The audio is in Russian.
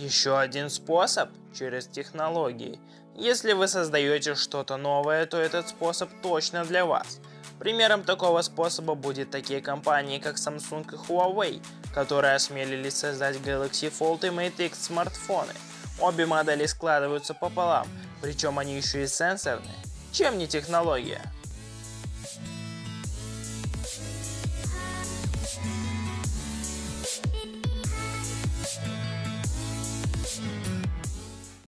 Еще один способ – через технологии. Если вы создаете что-то новое, то этот способ точно для вас. Примером такого способа будет такие компании, как Samsung и Huawei, которые осмелились создать Galaxy Fold и Mate X смартфоны. Обе модели складываются пополам, причем они еще и сенсорные. Чем не технология?